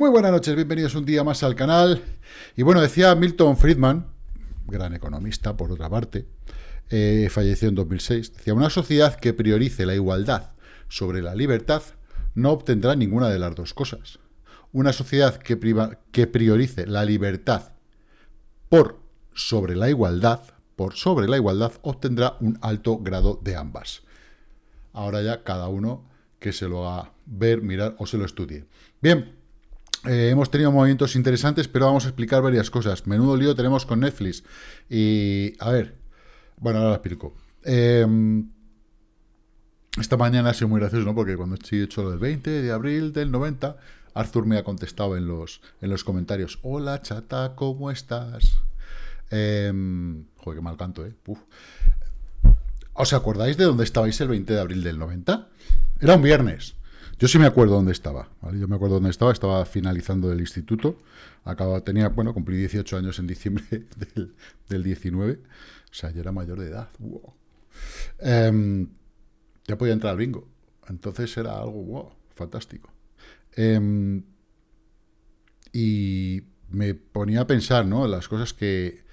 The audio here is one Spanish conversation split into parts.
Muy buenas noches, bienvenidos un día más al canal. Y bueno, decía Milton Friedman, gran economista por otra parte, eh, falleció en 2006, decía, una sociedad que priorice la igualdad sobre la libertad no obtendrá ninguna de las dos cosas. Una sociedad que, que priorice la libertad por sobre la igualdad, por sobre la igualdad, obtendrá un alto grado de ambas. Ahora ya cada uno que se lo haga ver, mirar o se lo estudie. Bien, eh, hemos tenido movimientos interesantes, pero vamos a explicar varias cosas. Menudo lío tenemos con Netflix. Y, a ver, bueno, ahora lo explico. Em, esta mañana ha sido muy gracioso, ¿no? Porque cuando estoy hecho lo del 20 de abril del 90, Arthur me ha contestado en los, en los comentarios. Hola, chata, ¿cómo estás? Eh, joder, qué mal canto, ¿eh? ¿Os acordáis de dónde estabais el 20 de abril del 90? Era un viernes. Yo sí me acuerdo dónde estaba, Yo me acuerdo dónde estaba, estaba finalizando el instituto, acababa, tenía, bueno, cumplí 18 años en diciembre del, 19, o sea, ya era mayor de edad, em, ya podía entrar al bingo, entonces era algo, wow, fantástico. Em, y me ponía a pensar, ¿no?, las cosas que,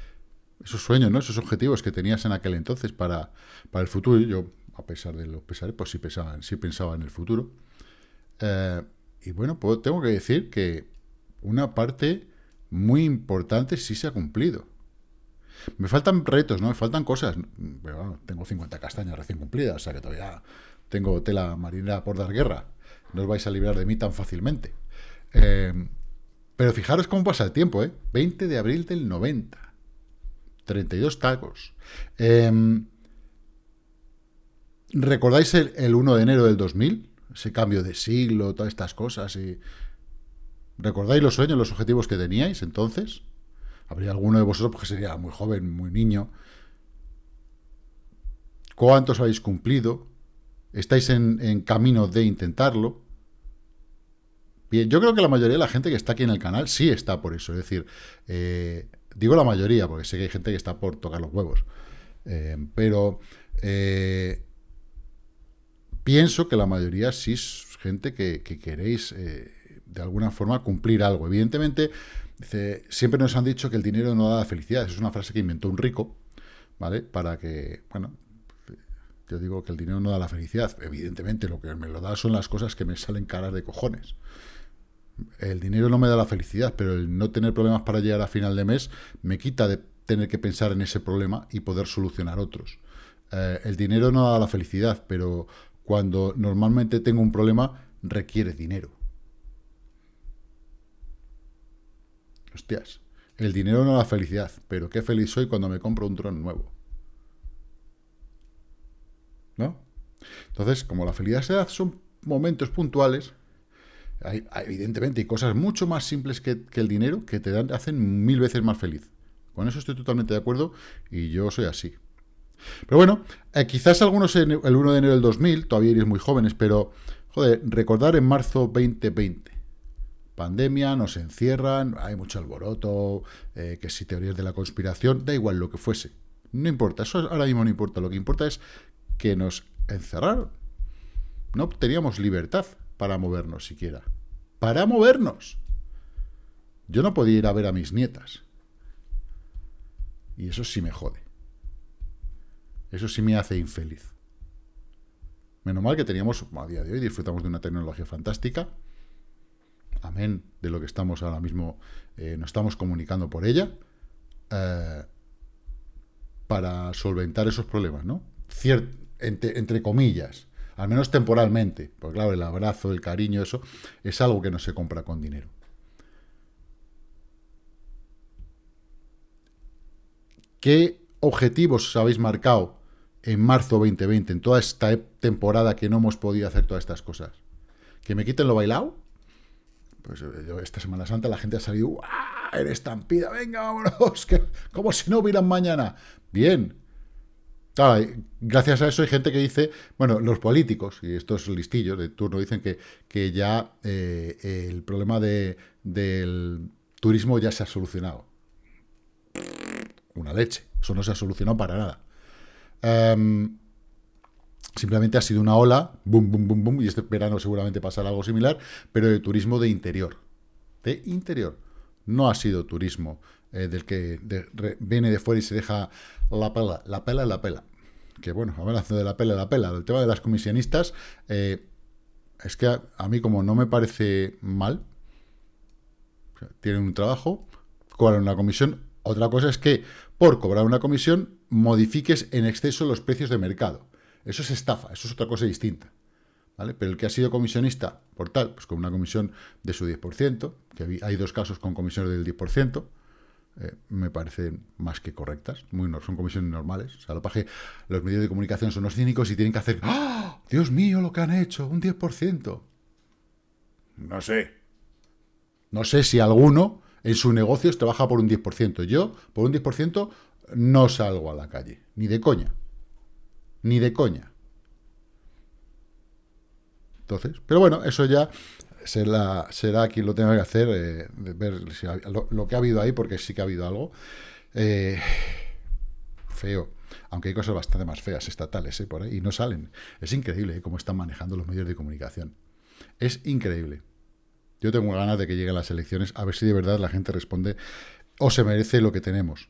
esos sueños, ¿no?, esos objetivos que tenías en aquel entonces para, para el futuro, yo, a pesar de los pesares, pues sí pensaba, sí pensaba en el futuro, eh, y bueno, tengo que decir que una parte muy importante sí se ha cumplido. Me faltan retos, ¿no? Me faltan cosas. Pero tengo 50 castañas recién cumplidas, o sea que todavía tengo tela marinera por dar guerra. No os vais a librar de mí tan fácilmente. Eh, pero fijaros cómo pasa el tiempo, ¿eh? 20 de abril del 90. 32 tacos. Eh, ¿Recordáis el, el, 1 de enero del 2000? Ese cambio de siglo, todas estas cosas. y ¿Recordáis los sueños, los objetivos que teníais entonces? Habría alguno de vosotros porque sería muy joven, muy niño. ¿Cuántos habéis cumplido? ¿Estáis en, camino de intentarlo? Bien, yo creo que la mayoría de la gente que está aquí en el canal sí está por eso. Es decir, eh, digo la mayoría, porque sé que hay gente que está por tocar los huevos. Eh, pero eh, pienso que la mayoría sí es gente que, queréis eh, de alguna forma cumplir algo. Evidentemente, siempre nos han dicho que el dinero no da la felicidad. es una frase que inventó un rico, ¿vale? Para que, bueno, yo digo que el dinero no da la felicidad. Evidentemente, lo que me lo da son las cosas que me salen caras de cojones. El dinero no me da la felicidad, pero el no tener problemas para llegar a final de mes me quita de tener que pensar en ese problema y poder solucionar otros. Eh, el dinero no da la felicidad, pero cuando normalmente tengo un problema, requiere dinero. Hostias, el dinero no da felicidad, pero qué feliz soy cuando me compro un dron nuevo. ¿No? Entonces, como la felicidad son momentos puntuales, evidentemente hay cosas mucho más simples que, el dinero que te dan, hacen mil veces más feliz. Con eso estoy totalmente de acuerdo y yo soy así. Pero bueno, eh, quizás algunos el 1 de enero del 2000, todavía eres muy jóvenes, pero, joder, recordar en marzo 2020. Pandemia, nos encierran, hay mucho alboroto, eh, que si teorías de la conspiración, da igual lo que fuese. No importa, eso ahora mismo no importa. Lo que importa es que nos encerraron. No teníamos libertad para movernos siquiera. Para movernos. Yo no podía ir a ver a mis nietas. Y eso sí me jode. Eso sí me hace infeliz. Menos mal que teníamos, a día de hoy, disfrutamos de una tecnología fantástica. Amén de lo que estamos ahora mismo, eh, nos estamos comunicando por ella. Eh, para solventar esos problemas, ¿no? entre, comillas, al menos temporalmente, porque claro, el abrazo, el cariño, eso es algo que no se compra con dinero. ¿Qué objetivos os habéis marcado en marzo 2020, en toda esta temporada que no hemos podido hacer todas estas cosas? ¿Que me quiten lo bailado? Pues eh, esta Semana Santa la gente ha salido, ¡ah! ¡Eres estampida! ¡Venga, vámonos! Que, como si no hubieran mañana. Bien. gracias a eso hay gente que dice, bueno, los políticos, y estos listillos de turno dicen que, que ya eh, el problema de, del turismo ya se ha solucionado. Una leche. Eso no se ha solucionado para nada. Em, simplemente ha sido una ola, boom, boom, boom, boom, y este verano seguramente pasará algo similar, pero de turismo de interior. de interior. No ha sido turismo eh, del que viene de fuera y se deja la pela, la pela, la pela. Que bueno, hablando de la pela, la pela, el tema de las comisionistas, eh, es que a, mí como no me parece mal, tienen un trabajo, cobran una comisión, otra cosa es que por cobrar una comisión modifiques en exceso los precios de mercado. Eso es estafa, eso es otra cosa distinta. ¿vale? Pero el que ha sido comisionista por tal, pues con una comisión de su 10%, que hay dos casos con comisiones del 10%, eh, me parecen más que correctas, muy son comisiones normales. O sea, lo los medios de comunicación son los cínicos y tienen que hacer, ¡Ah! Dios mío, lo que han hecho, un 10%. No sé. No sé si alguno en su negocio trabaja por un 10%. Yo, por un 10%, no salgo a la calle. Ni de coña. Ni de coña. Entonces, pero bueno, eso ya será, quien lo tenga que hacer, eh, ver lo, que ha habido ahí, porque sí que ha habido algo. Eh, feo. Aunque hay cosas bastante más feas estatales eh, por ahí, y no salen. Es increíble cómo están manejando los medios de comunicación. Es increíble. Yo tengo ganas de que lleguen las elecciones, a ver si de verdad la gente responde o se merece lo que tenemos.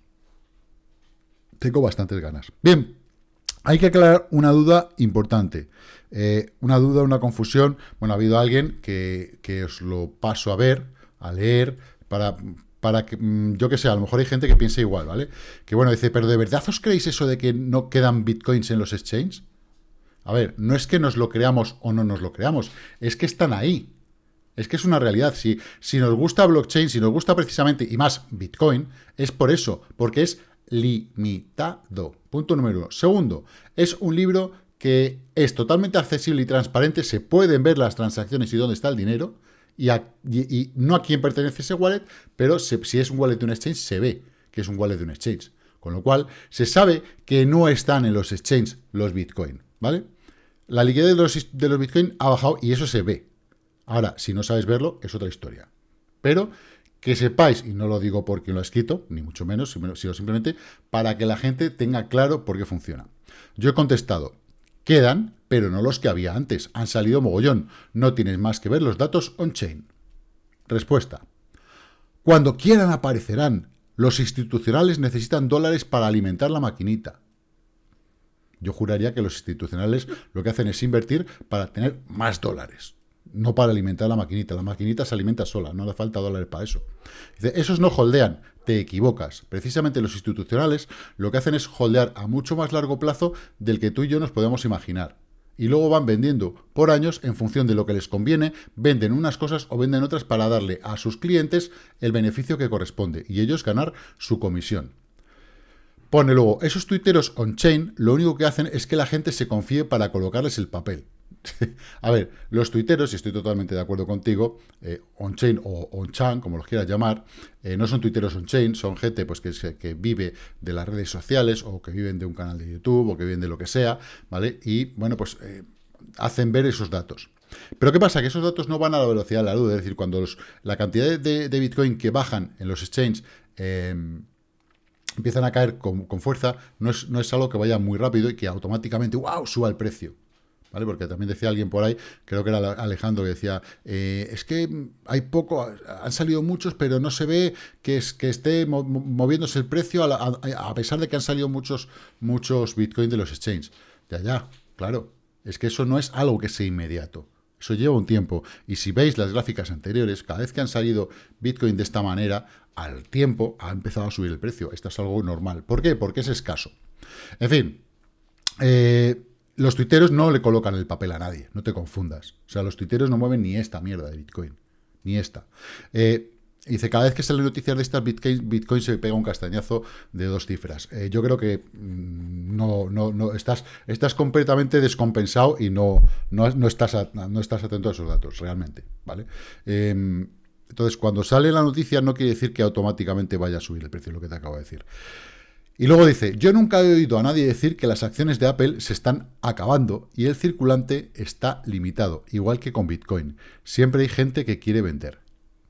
Tengo bastantes ganas. Bien, hay que aclarar una duda importante. Eh, una duda, una confusión. Bueno, ha habido alguien que, os lo paso a ver, a leer, para, para que, mm, yo que sé, a lo mejor hay gente que piensa igual, ¿vale? Que bueno, dice, pero ¿de verdad os creéis eso de que no quedan bitcoins en los exchanges? A ver, no es que nos lo creamos o no nos lo creamos, es que están ahí. Es que es una realidad. Si, si nos gusta blockchain, si nos gusta precisamente, y más Bitcoin, es por eso, porque es limitado. Punto número uno. Segundo, es un libro que es totalmente accesible y transparente, se pueden ver las transacciones y dónde está el dinero, y, no a quién pertenece ese wallet, pero si es un wallet de un exchange, se ve que es un wallet de un exchange. Con lo cual, se sabe que no están en los exchanges los Bitcoin, ¿vale? La liquidez de los, de los Bitcoin ha bajado y eso se ve. Ahora, si no sabes verlo, es otra historia. Pero que sepáis, y no lo digo porque lo he escrito, ni mucho menos, sino simplemente para que la gente tenga claro por qué funciona. Yo he contestado, quedan, pero no los que había antes, han salido mogollón, no tienes más que ver los datos on-chain. Respuesta, cuando quieran aparecerán, los institucionales necesitan dólares para alimentar la maquinita. Yo juraría que los institucionales lo que hacen es invertir para tener más dólares no para alimentar la maquinita. La maquinita se alimenta sola, no hace falta dólares para eso. Dice, esos no holdean, te equivocas. Precisamente los institucionales lo que hacen es holdear a mucho más largo plazo del que tú y yo nos podemos imaginar. Y luego van vendiendo por años en función de lo que les conviene, venden unas cosas o venden otras para darle a sus clientes el beneficio que corresponde y ellos ganar su comisión. Pone luego, esos tuiteros on-chain lo único que hacen es que la gente se confíe para colocarles el papel. a ver, los tuiteros, y estoy totalmente de acuerdo contigo, eh, on-chain o on-chain, como los quieras llamar, eh, no son tuiteros on-chain, son gente pues, que, vive de las redes sociales o que viven de un canal de YouTube o que viven de lo que sea, ¿vale? Y, bueno, pues eh, hacen ver esos datos. Pero ¿qué pasa? Que esos datos no van a la velocidad de la luz, es decir, cuando la cantidad de, Bitcoin que bajan en los exchanges em, empiezan a caer con, fuerza, no es, no es algo que vaya muy rápido y que automáticamente, wow, suba el precio. ¿Vale? Porque también decía alguien por ahí, creo que era Alejandro, que decía, eh, es que hay poco, han salido muchos, pero no se ve que, es, que esté moviéndose el precio a, pesar de que han salido muchos, muchos Bitcoin de los exchanges. Ya, ya, claro, es que eso no es algo que sea inmediato. Eso lleva un tiempo. Y si veis las gráficas anteriores, cada vez que han salido Bitcoin de esta manera, al tiempo ha empezado a subir el precio. Esto es algo normal. ¿Por qué? Porque es escaso. En fin, eh, los tuiteros no le colocan el papel a nadie, no te confundas. O sea, los tuiteros no mueven ni esta mierda de Bitcoin, ni esta. Eh, dice, cada vez que sale noticias de estas, Bitcoin, Bitcoin se pega un castañazo de dos cifras. Eh, yo creo que mm, no, no, no estás, estás completamente descompensado y no, no, estás, no estás atento a esos datos, realmente. ¿vale? Em, entonces, cuando sale la noticia no quiere decir que automáticamente vaya a subir el precio, lo que te acabo de decir. Y luego dice, yo nunca he oído a nadie decir que las acciones de Apple se están acabando y el circulante está limitado, igual que con Bitcoin. Siempre hay gente que quiere vender.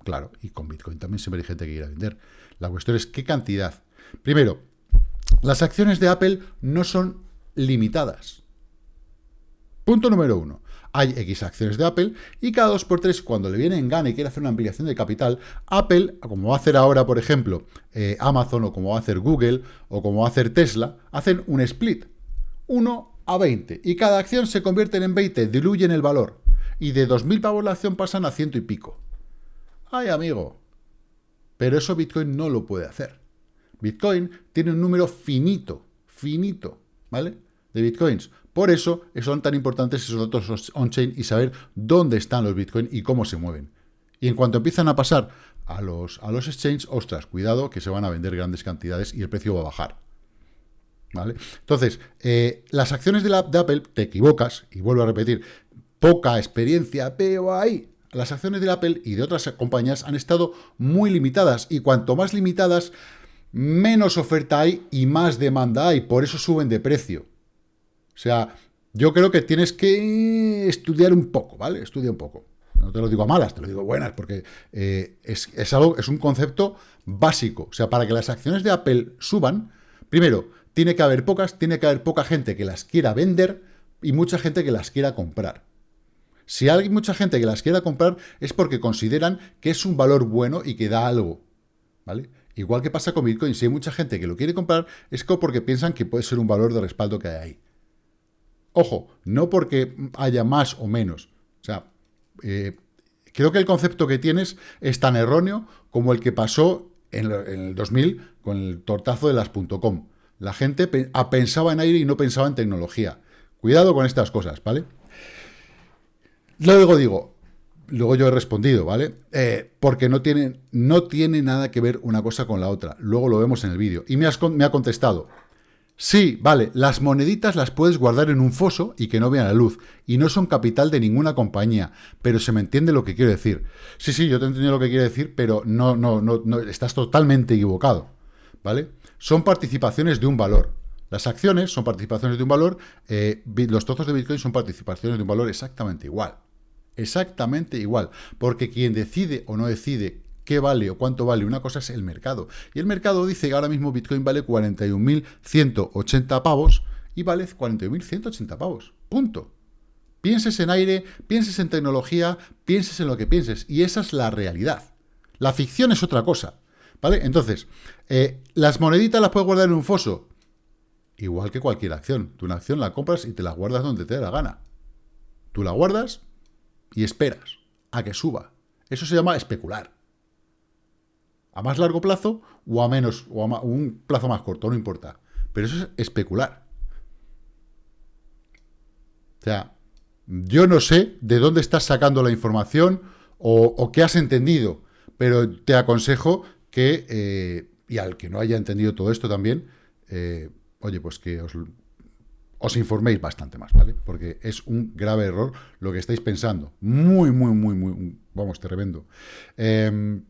Claro, y con Bitcoin también siempre hay gente que quiere vender. La cuestión es qué cantidad. Primero, las acciones de Apple no son limitadas. Punto número uno. Hay X acciones de Apple, y cada 2x3, cuando le viene en gana y quiere hacer una ampliación de capital, Apple, como va a hacer ahora, por ejemplo, eh, Amazon, o como va a hacer Google, o como va a hacer Tesla, hacen un split, 1 a 20, y cada acción se convierte en 20, diluyen el valor, y de 2.000 pavos la acción pasan a ciento y pico. ¡Ay, amigo! Pero eso Bitcoin no lo puede hacer. Bitcoin tiene un número finito, finito, ¿vale? De Bitcoins. Por eso son tan importantes esos datos on-chain y saber dónde están los Bitcoin y cómo se mueven. Y en cuanto empiezan a pasar a los, a los exchanges, ostras, cuidado que se van a vender grandes cantidades y el precio va a bajar. ¿Vale? Entonces, eh, las acciones de, la, Apple, te equivocas, y vuelvo a repetir, poca experiencia, pero ahí las acciones de Apple y de otras compañías han estado muy limitadas, y cuanto más limitadas, menos oferta hay y más demanda hay, por eso suben de precio. O sea, yo creo que tienes que estudiar un poco, ¿vale? Estudia un poco. No te lo digo a malas, te lo digo buenas, porque eh, es, es un concepto básico. O sea, para que las acciones de Apple suban, primero, tiene que haber pocas, tiene que haber poca gente que las quiera vender y mucha gente que las quiera comprar. Si hay mucha gente que las quiera comprar es porque consideran que es un valor bueno y que da algo, ¿vale? Igual que pasa con Bitcoin, si hay mucha gente que lo quiere comprar es porque piensan que puede ser un valor de respaldo que hay ahí. Ojo, no porque haya más o menos. O sea, eh, creo que el concepto que tienes es tan erróneo como el que pasó en, el 2000 con el tortazo de las .com. La gente pensaba en aire y no pensaba en tecnología. Cuidado con estas cosas, ¿vale? Luego digo, luego yo he respondido, ¿vale? Eh, porque no tiene, no tiene nada que ver una cosa con la otra. Luego lo vemos en el vídeo. Y me, me ha contestado, Sí, vale, las moneditas las puedes guardar en un foso y que no vean la luz, y no son capital de ninguna compañía, pero se me entiende lo que quiero decir. Sí, sí, yo te entiendo lo que quiero decir, pero no, no, no, estás totalmente equivocado, ¿vale? Son participaciones de un valor. Las acciones son participaciones de un valor, eh, los trozos de Bitcoin son participaciones de un valor exactamente igual. Exactamente igual, porque quien decide o no decide qué vale o cuánto vale. Una cosa es el mercado. Y el mercado dice que ahora mismo Bitcoin vale 41.180 pavos y vale 41.180 pavos. Punto. Pienses en aire, pienses en tecnología, pienses en lo que pienses. Y esa es la realidad. La ficción es otra cosa. ¿Vale? Entonces, eh, ¿las moneditas las puedes guardar en un foso? Igual que cualquier acción. Tú una acción la compras y te la guardas donde te dé la gana. Tú la guardas y esperas a que suba. Eso se llama especular a más largo plazo o a menos, o a un plazo más corto, no importa. Pero eso es especular. O sea, yo no sé de dónde estás sacando la información o, qué has entendido, pero te aconsejo que, eh, y al que no haya entendido todo esto también, eh, oye, pues que os, informéis bastante más, ¿vale? Porque es un grave error lo que estáis pensando. Muy, muy, muy, muy, vamos, tremendo. Eh,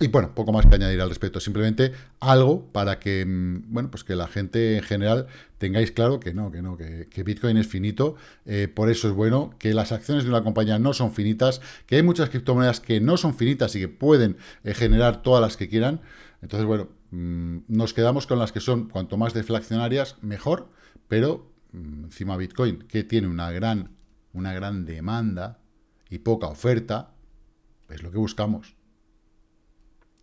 y bueno, poco más que añadir al respecto, simplemente algo para que, mm, bueno, pues que la gente en general tengáis claro que no, que no, que, Bitcoin es finito, eh, por eso es bueno, que las acciones de una compañía no son finitas, que hay muchas criptomonedas que no son finitas y que pueden eh, generar todas las que quieran, entonces bueno, mm, nos quedamos con las que son cuanto más deflacionarias, mejor, pero mm, encima Bitcoin, que tiene una gran, una gran demanda y poca oferta, es lo que buscamos.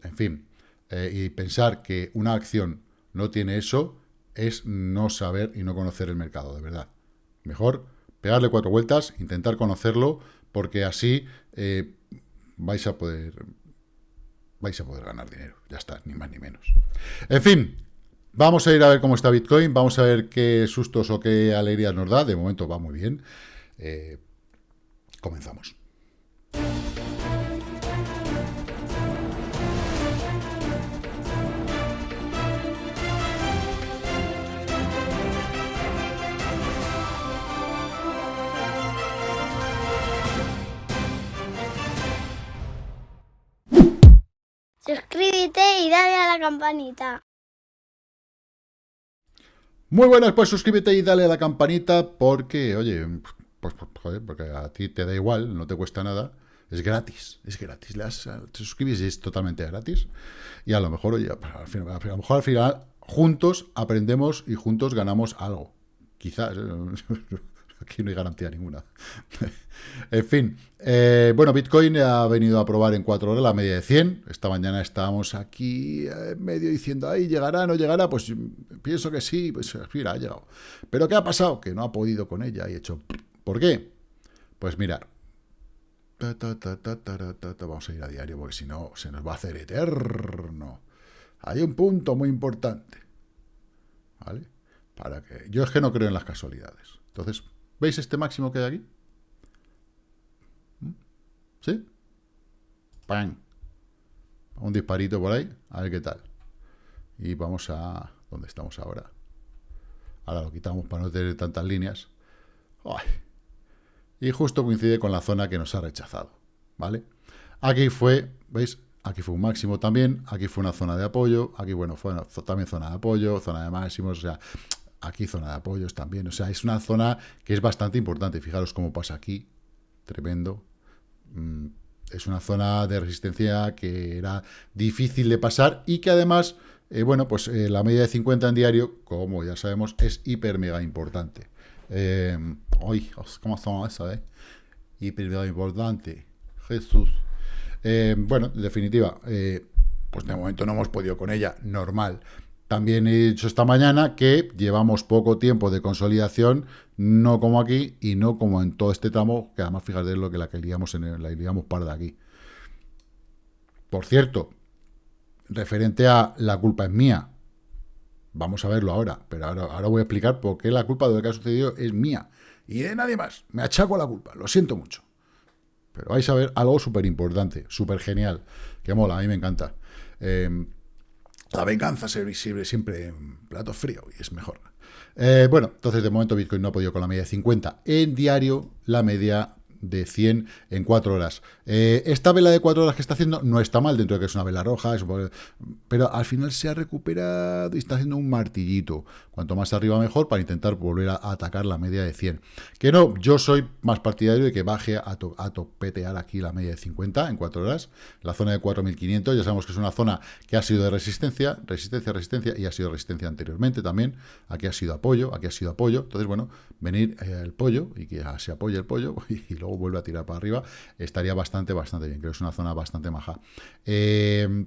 En fin, eh, y pensar que una acción no tiene eso es no saber y no conocer el mercado, de verdad. Mejor pegarle cuatro vueltas, intentar conocerlo, porque así eh, vais a poder vais a poder ganar dinero. Ya está, ni más ni menos. En fin, vamos a ir a ver cómo está Bitcoin, vamos a ver qué sustos o qué alegrías nos da. De momento va muy bien. Eh, comenzamos. Suscríbete y dale a la campanita. Muy buenas, pues suscríbete y dale a la campanita porque, oye, pues, pues, joder, porque a ti te da igual, no te cuesta nada. Es gratis, es gratis. te suscribes y es totalmente gratis. Y a lo mejor, oye, a lo mejor al final juntos aprendemos y juntos ganamos algo. Quizás, aquí no hay garantía ninguna. en fin, eh, bueno, Bitcoin ha venido a probar en 4 horas la media de 100. Esta mañana estábamos aquí eh, medio diciendo, ahí llegará, no llegará. Pues pienso que sí, pues mira, ha llegado. Pero ¿qué ha pasado? Que no ha podido con ella y hecho, ¿por qué? Pues mirar. Vamos a ir a diario porque si no se nos va a hacer eterno. Hay un punto muy importante. ¿Vale? Para que... Yo es que no creo en las casualidades. Entonces, ¿veis este máximo que hay aquí? ¿Mm? ¿Sí? ¡Pam! Un disparito por ahí, a ver qué tal. Y vamos a... ¿Dónde estamos ahora? Ahora lo quitamos para no tener tantas líneas. Y justo coincide con la zona que nos ha rechazado. ¿Vale? Aquí fue, ¿veis? Aquí fue un máximo también, aquí fue una zona de apoyo, aquí, bueno, fue también zona de apoyo, zona de máximos, o sea, aquí zona de apoyos también, o sea, es una zona que es bastante importante, fijaros cómo pasa aquí, tremendo, mm, es una zona de resistencia que era difícil de pasar y que además, eh, bueno, pues eh, la media de 50 en diario, como ya sabemos, es hiper mega importante. Eh, ¿cómo estamos eso, eh? Hiper mega importante. Jesús. Eh, bueno, en definitiva, eh, pues de momento no hemos podido con ella, normal. También he dicho esta mañana que llevamos poco tiempo de consolidación, no como aquí y no como en todo este tramo, que además fíjate lo que la que en la liamos par de aquí. Por cierto, referente a la culpa es mía, vamos a verlo ahora, pero ahora, ahora voy a explicar por qué la culpa de lo que ha sucedido es mía y de nadie más. Me achaco la culpa, lo siento mucho. Pero vais a ver algo súper importante, súper genial, que mola, a mí me encanta. Em, la venganza se visible siempre en plato frío y es mejor. Eh, bueno, entonces de momento Bitcoin no ha podido con la media de 50. En diario, la media de 100 en 4 horas. Eh, esta vela de 4 horas que está haciendo no está mal, dentro de que es una vela roja, pero al final se ha recuperado y está haciendo un martillito. Cuanto más arriba mejor para intentar volver a, atacar la media de 100. Que no, yo soy más partidario de que baje a, topetear aquí la media de 50 en 4 horas. La zona de 4500, ya sabemos que es una zona que ha sido de resistencia, resistencia, resistencia y ha sido resistencia anteriormente también. Aquí ha sido apoyo, aquí ha sido apoyo. Entonces, bueno, venir eh, el pollo y que se apoye el pollo y luego vuelve a tirar para arriba, estaría bastante, bastante bien. Creo que es una zona bastante maja. Eh,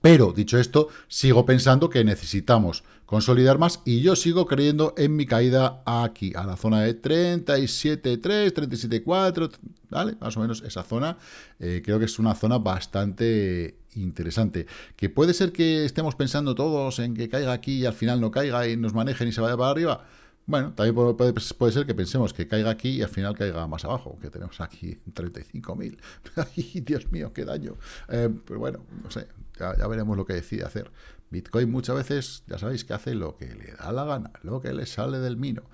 pero, dicho esto, sigo pensando que necesitamos consolidar más y yo sigo creyendo en mi caída aquí, a la zona de 37.3, 37.4, ¿vale? Más o menos esa zona. Eh, creo que es una zona bastante interesante. Que puede ser que estemos pensando todos en que caiga aquí y al final no caiga y nos manejen y se vaya para arriba. Bueno, también puede, ser que pensemos que caiga aquí y al final caiga más abajo, que tenemos aquí 35.000. ¡Ay, Dios mío, qué daño! Eh, pero bueno, no sé, ya, veremos lo que decide hacer. Bitcoin muchas veces, ya sabéis que hace lo que le da la gana, lo que le sale del mino.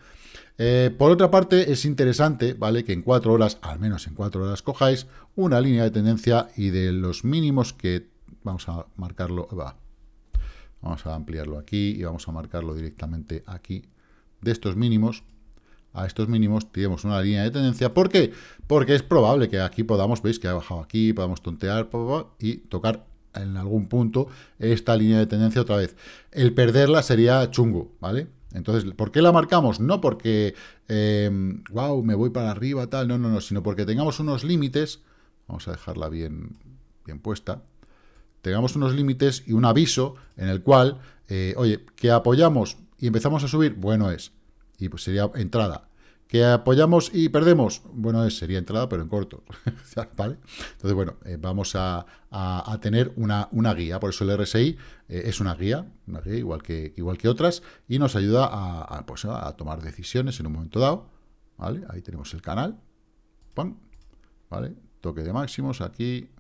Eh, por otra parte, es interesante, ¿vale? Que en cuatro horas, al menos en cuatro horas, cojáis una línea de tendencia y de los mínimos que vamos a marcarlo, va, vamos a ampliarlo aquí y vamos a marcarlo directamente aquí de estos mínimos a estos mínimos tenemos una línea de tendencia. ¿Por qué? Porque es probable que aquí podamos, veis que ha bajado aquí, podamos tontear y tocar en algún punto esta línea de tendencia otra vez. El perderla sería chungo, ¿vale? Entonces, ¿por qué la marcamos? No porque, wow, me voy para arriba, tal, no, no, no, sino porque tengamos unos límites, vamos a dejarla bien, bien puesta, tengamos unos límites y un aviso en el cual, eh, oye, que apoyamos y empezamos a subir, bueno es. Y pues sería entrada. ¿Que apoyamos y perdemos? Bueno, es, sería entrada, pero en corto. ¿Vale? Entonces, bueno, eh, vamos a, tener una, una, guía. Por eso el RSI eh, es una guía, una guía igual que, igual que otras, y nos ayuda a, pues, a tomar decisiones en un momento dado. ¿Vale? Ahí tenemos el canal. ¿Vale? Toque de máximos aquí,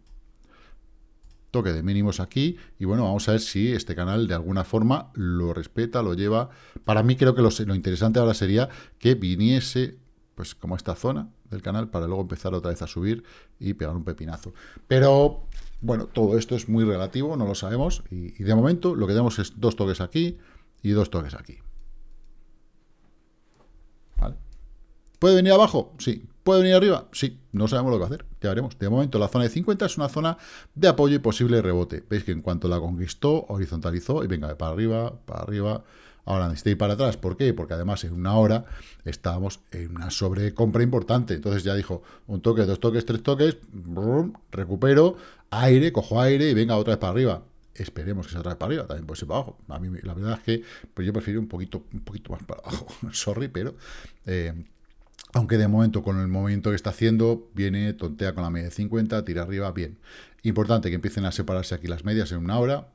toque de mínimos aquí, y bueno, vamos a ver si este canal de alguna forma lo respeta, lo lleva. Para mí creo que lo, interesante ahora sería que viniese, pues como esta zona del canal, para luego empezar otra vez a subir y pegar un pepinazo. Pero, bueno, todo esto es muy relativo, no lo sabemos, y, de momento lo que tenemos es dos toques aquí y dos toques aquí. ¿Puede venir abajo? Sí. ¿Puede venir arriba? Sí, no sabemos lo que hacer, ya veremos. De momento la zona de 50 es una zona de apoyo y posible rebote. Veis que en cuanto la conquistó, horizontalizó y venga, para arriba, para arriba, Ahora necesita ir para atrás. ¿Por qué? Porque además en una hora estábamos en una sobrecompra importante. Entonces ya dijo, un toque, dos toques, tres toques, recupero, aire, cojo aire y venga otra vez para arriba. Esperemos que se atrae para arriba, también puede ser para abajo. A mí la verdad es que pues yo prefiero un poquito, un poquito más para abajo. Sorry, pero... Eh, aunque de momento con el movimiento que está haciendo, viene, tontea con la media de 50, tira arriba, bien. Importante que empiecen a separarse aquí las medias en una hora,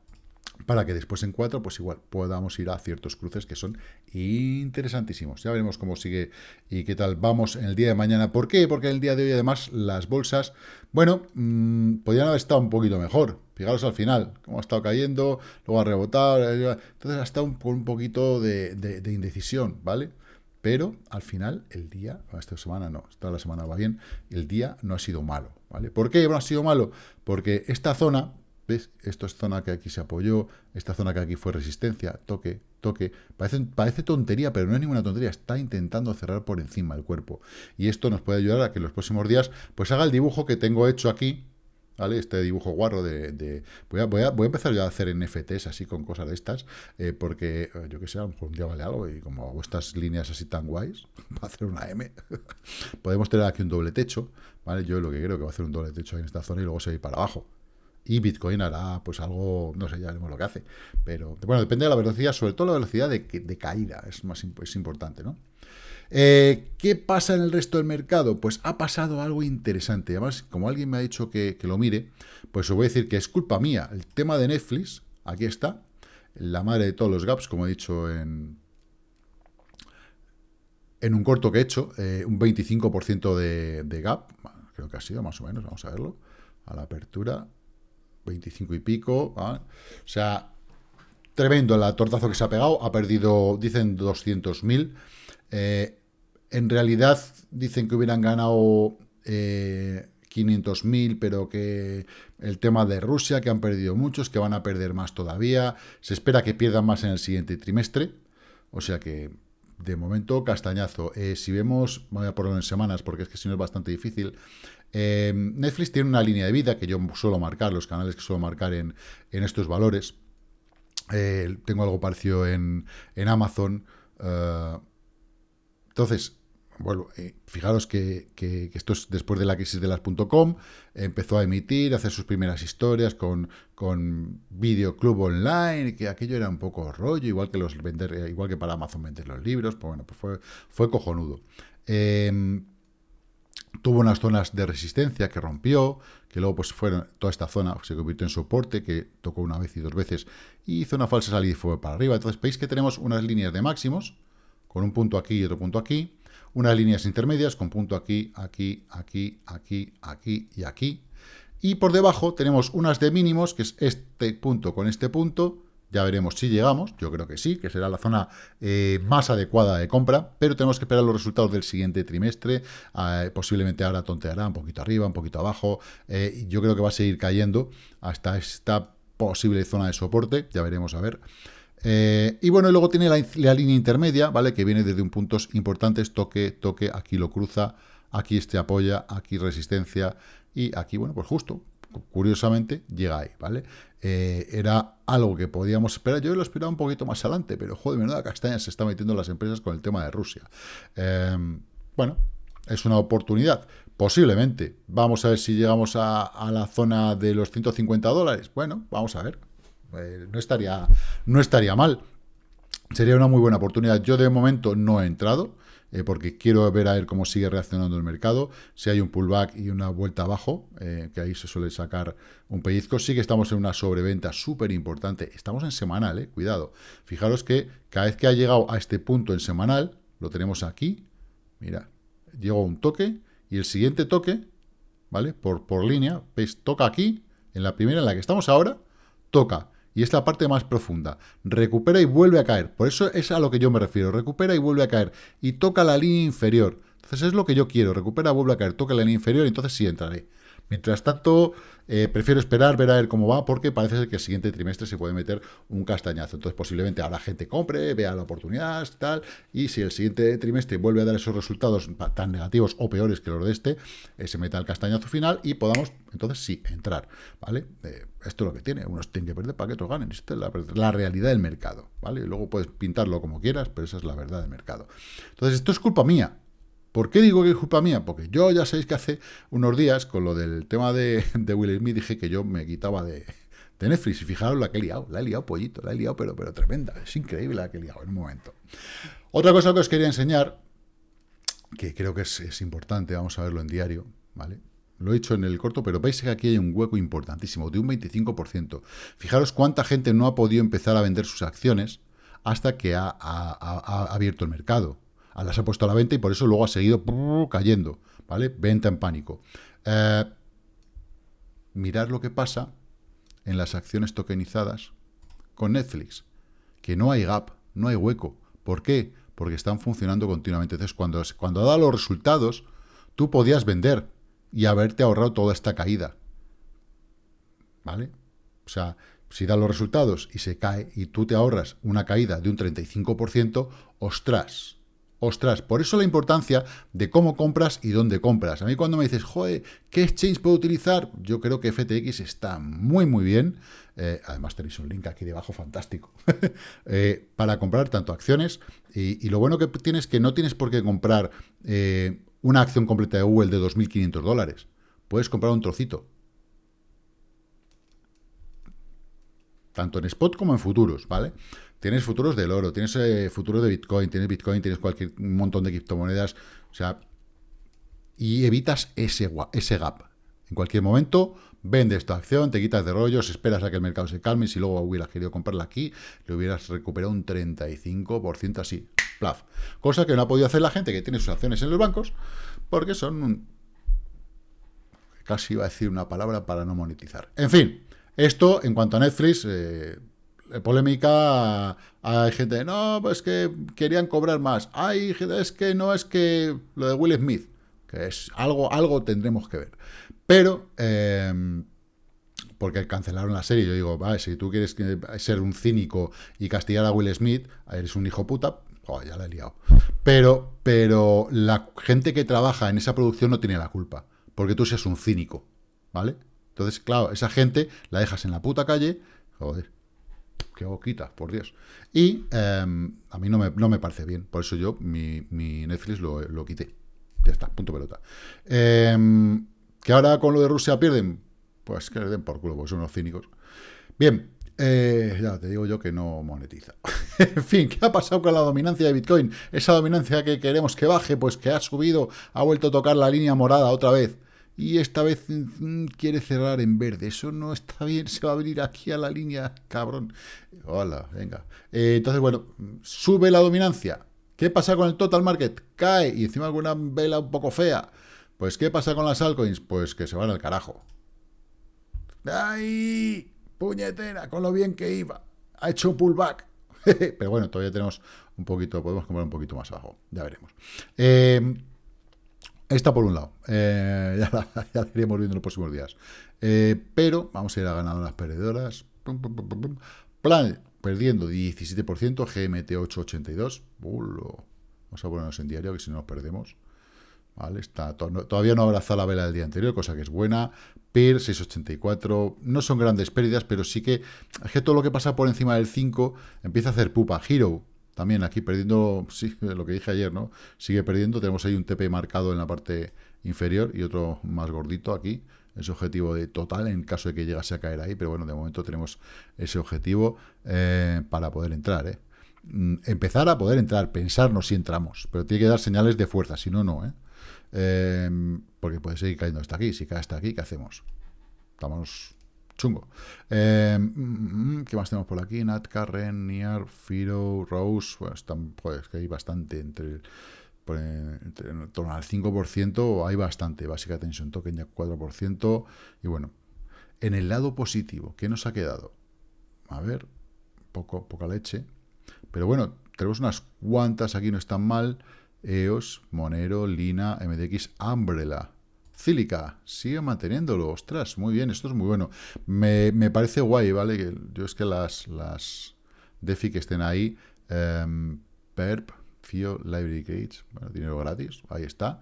para que después en cuatro, pues igual podamos ir a ciertos cruces que son interesantísimos. Ya veremos cómo sigue y qué tal vamos en el día de mañana. ¿Por qué? Porque el día de hoy, además, las bolsas, bueno, mmm, podrían haber estado un poquito mejor. Fijaros al final, cómo ha estado cayendo, luego ha rebotado, entonces ha estado un, un poquito de indecisión, ¿vale? Pero al final, el día, esta semana no, esta la semana va bien, el día no ha sido malo, ¿vale? ¿Por qué no ha sido malo? Porque esta zona, ¿ves? Esto es zona que aquí se apoyó, esta zona que aquí fue resistencia, toque, toque. Parece, parece tontería, pero no es ninguna tontería, está intentando cerrar por encima el cuerpo. Y esto nos puede ayudar a que en los próximos días, pues haga el dibujo que tengo hecho aquí, ¿vale? Este dibujo guarro de... Voy, a, voy, a, voy, a, empezar ya a hacer NFTs así con cosas de estas, eh, porque eh, yo que sé, a lo mejor un día vale algo y como hago estas líneas así tan guays, va a hacer una M, podemos tener aquí un doble techo, ¿vale? Yo lo que creo que va a hacer un doble techo en esta zona y luego se va para abajo. Y Bitcoin hará pues algo, no sé, ya veremos lo que hace. Pero bueno, depende de la velocidad, sobre todo la velocidad de, de caída, es más es importante, ¿no? Eh, ¿Qué pasa en el resto del mercado? Pues ha pasado algo interesante. Además, como alguien me ha dicho que, lo mire, pues os voy a decir que es culpa mía. El tema de Netflix, aquí está, la madre de todos los gaps, como he dicho en, en un corto que he hecho, eh, un 25% de, de, gap, creo que ha sido más o menos, vamos a verlo, a la apertura, 25 y pico, ¿vale? o sea, tremendo el tortazo que se ha pegado, ha perdido, dicen 200.000, eh, en realidad dicen que hubieran ganado eh, 500.000, pero que el tema de Rusia, que han perdido muchos, que van a perder más todavía. Se espera que pierdan más en el siguiente trimestre. O sea que, de momento, castañazo. Eh, si vemos, voy a ponerlo en semanas, porque es que si no es bastante difícil. Eh, Netflix tiene una línea de vida que yo suelo marcar, los canales que suelo marcar en, en estos valores. Eh, tengo algo parecido en, en Amazon. Entonces, bueno, eh, fijaros que, esto es después de la crisis de las .com, empezó a emitir, a hacer sus primeras historias con, con videoclub online, que aquello era un poco rollo, igual que los vender, eh, igual que para Amazon vender los libros, pues bueno, pues fue, fue cojonudo. Eh, tuvo unas zonas de resistencia que rompió, que luego pues fueron, toda esta zona se convirtió en soporte, que tocó una vez y dos veces, y hizo una falsa salida y fue para arriba. Entonces veis que tenemos unas líneas de máximos, con un punto aquí y otro punto aquí, unas líneas intermedias con punto aquí, aquí, aquí, aquí, aquí y aquí. Y por debajo tenemos unas de mínimos, que es este punto con este punto, ya veremos si llegamos, yo creo que sí, que será la zona eh, más adecuada de compra, pero tenemos que esperar los resultados del siguiente trimestre, eh, posiblemente ahora tonteará un poquito arriba, un poquito abajo, eh, yo creo que va a seguir cayendo hasta esta posible zona de soporte, ya veremos a ver. Eh, y bueno, luego tiene la, línea intermedia, ¿vale? Que viene desde un puntos importantes, toque, toque, aquí lo cruza, aquí este apoya, aquí resistencia, y aquí, bueno, pues justo, curiosamente, llega ahí, ¿vale? Eh, era algo que podíamos esperar, yo lo esperaba un poquito más adelante, pero joder, menuda castaña se está metiendo las empresas con el tema de Rusia. Eh, bueno, es una oportunidad, posiblemente. Vamos a ver si llegamos a la zona de los 150 dólares. Bueno, vamos a ver. Eh, no, estaría, no estaría mal. Sería una muy buena oportunidad. Yo de momento no he entrado, eh, porque quiero ver a ver cómo sigue reaccionando el mercado. Si hay un pullback y una vuelta abajo, eh, que ahí se suele sacar un pellizco. Sí que estamos en una sobreventa súper importante. Estamos en semanal, eh, cuidado. Fijaros que cada vez que ha llegado a este punto en semanal, lo tenemos aquí. Mira, llegó un toque y el siguiente toque, ¿vale? Por, por línea, ¿veis? Toca aquí, en la primera en la que estamos ahora, toca y es la parte más profunda. Recupera y vuelve a caer. Por eso es a lo que yo me refiero. Recupera y vuelve a caer. Y toca la línea inferior. Entonces es lo que yo quiero. Recupera, vuelve a caer, toca la línea inferior y entonces sí entraré. Mientras tanto, eh, prefiero esperar, ver a ver cómo va, porque parece ser que el siguiente trimestre se puede meter un castañazo. Entonces, posiblemente ahora gente compre, vea la oportunidad, tal, y si el siguiente trimestre vuelve a dar esos resultados tan negativos o peores que los de este, eh, se meta el castañazo final y podamos, entonces sí, entrar, ¿vale? Eh, esto es lo que tiene, unos tienen que perder para que otros ganen, esta es la, la, realidad del mercado, ¿vale? Luego puedes pintarlo como quieras, pero esa es la verdad del mercado. Entonces, esto es culpa mía, ¿Por qué digo que es culpa mía? Porque yo ya sabéis que hace unos días, con lo del tema de, Will Smith, dije que yo me quitaba de, Netflix. Y fijaros la que he liado. La he liado pollito, la he liado, pero, pero tremenda. Es increíble la que he liado en un momento. Otra cosa que os quería enseñar, que creo que es, importante, vamos a verlo en diario, ¿vale? Lo he hecho en el corto, pero veis que aquí hay un hueco importantísimo, de un 25%. Fijaros cuánta gente no ha podido empezar a vender sus acciones hasta que ha abierto el mercado las ha puesto a la venta y por eso luego ha seguido cayendo, ¿vale? Venta en pánico. Eh, mirad lo que pasa en las acciones tokenizadas con Netflix, que no hay gap, no hay hueco. ¿Por qué? Porque están funcionando continuamente. Entonces, cuando, cuando dado los resultados, tú podías vender y haberte ahorrado toda esta caída. ¿Vale? O sea, si da los resultados y se cae y tú te ahorras una caída de un 35%, ostras, Ostras, por eso la importancia de cómo compras y dónde compras. A mí cuando me dices, joder, ¿qué exchange puedo utilizar? Yo creo que FTX está muy, muy bien. Eh, además tenéis un link aquí debajo fantástico. Eh, para comprar tanto acciones. Y, lo bueno que tienes es que no tienes por qué comprar eh, una acción completa de Google de 2.500 dólares. Puedes comprar un trocito. Tanto en spot como en futuros, ¿vale? Tienes futuros del oro, tienes eh, futuros de Bitcoin, tienes Bitcoin, tienes cualquier un montón de criptomonedas, o sea, y evitas ese, ese gap. En cualquier momento vendes tu acción, te quitas de rollos, esperas a que el mercado se calme, y si luego hubieras querido comprarla aquí, le hubieras recuperado un 35% así, plaf. Cosa que no ha podido hacer la gente que tiene sus acciones en los bancos, porque son Casi iba a decir una palabra para no monetizar. En fin, esto en cuanto a Netflix... Eh, polémica, hay gente, no, pues que querían cobrar más. Gente, es que no es que lo de Will Smith, que es algo, algo tendremos que ver. Pero, em, porque cancelaron la serie, yo digo, vale, si tú quieres ser un cínico y castigar a Will Smith, eres un hijo puta, oh, ya la he liado. Pero, pero la gente que trabaja en esa producción no tiene la culpa, porque tú seas un cínico, ¿vale? Entonces, claro, esa gente la dejas en la puta calle, joder, qué boquita, por Dios. Y em, a mí no me, no me, parece bien, por eso yo mi, Netflix lo, quité. Ya está, punto pelota. Em, que ahora con lo de Rusia pierden, pues que le den por culo, porque son unos cínicos. Bien, eh, ya te digo yo que no monetiza. en fin, ¿qué ha pasado con la dominancia de Bitcoin? Esa dominancia que queremos que baje, pues que ha subido, ha vuelto a tocar la línea morada otra vez y esta vez mm, quiere cerrar en verde. Eso no está bien, se va a venir aquí a la línea, cabrón. Hola, venga. Eh, entonces, bueno, sube la dominancia. ¿Qué pasa con el total market? Cae y encima con una vela un poco fea. Pues, ¿qué pasa con las altcoins? Pues que se van al carajo. ¡Ay! Puñetera, con lo bien que iba. Ha hecho pullback. Pero bueno, todavía tenemos un poquito, podemos comprar un poquito más abajo. Ya veremos. Eh, Está por un lado. Eh, ya, la, iremos viendo en los próximos días. Eh, pero vamos a ir a ganadoras perdedoras. Plan perdiendo 17%, GMT 882. vamos a ponernos en diario, que si no nos perdemos. ¿Vale? Está, todavía no abraza la vela del día anterior, cosa que es buena. PIR 684. No son grandes pérdidas, pero sí que, es que todo lo que pasa por encima del 5 empieza a hacer pupa. Hero también aquí perdiendo, sí, lo que dije ayer, ¿no? Sigue perdiendo, tenemos ahí un TP marcado en la parte inferior y otro más gordito aquí, ese objetivo de total en caso de que llegase a caer ahí, pero bueno, de momento tenemos ese objetivo eh, para poder entrar, ¿eh? Mm, empezar a poder entrar, pensarnos si entramos, pero tiene que dar señales de fuerza, si no, no, ¿eh? eh porque puede seguir cayendo hasta aquí, si cae hasta aquí, ¿qué hacemos? Estamos chungo. Eh, mm, ¿Qué más tenemos por aquí? Nat, Carren, Niar, Firo, Rose. Bueno, están, pues, que hay bastante entre, entre en torno al 5%, hay bastante. Básica Tension Token ya 4%. Y bueno, en el lado positivo, ¿qué nos ha quedado? A ver, poco, poca leche. Pero bueno, tenemos unas cuantas aquí, no están mal. EOS, Monero, Lina, MDX, Umbrella. Cílica, sigue manteniéndolo. Ostras, muy bien, esto es muy bueno. Me, parece guay, ¿vale? Yo es que las, las DeFi que estén ahí, em, PERP, FIO, Library Gates, bueno, dinero gratis, ahí está.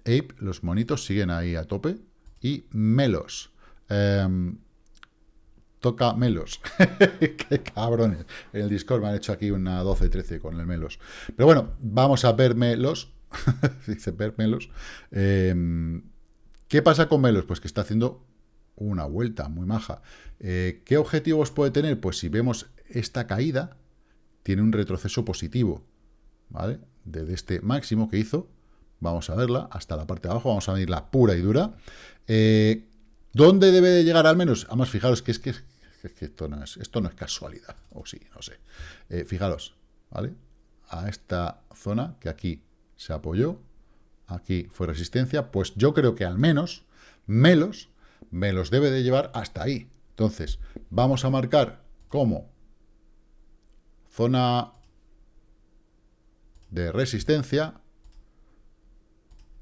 Ape, los monitos siguen ahí a tope. Y Melos. Em, toca Melos. Qué cabrones. En el Discord me han hecho aquí una 12-13 con el Melos. Pero bueno, vamos a ver Melos. Dice ver Melos. Em, ¿Qué pasa con Melos? Pues que está haciendo una vuelta muy maja. Eh, ¿Qué objetivos puede tener? Pues si vemos esta caída, tiene un retroceso positivo, ¿vale? Desde este máximo que hizo, vamos a verla, hasta la parte de abajo, vamos a la pura y dura. Eh, ¿Dónde debe de llegar al menos? Además, fijaros que es que, esto, no es, esto no es casualidad, o sí, no sé. Eh, fijaros, ¿vale? A esta zona que aquí se apoyó, aquí fue resistencia, pues yo creo que al menos Melos me los debe de llevar hasta ahí. Entonces, vamos a marcar como zona de resistencia,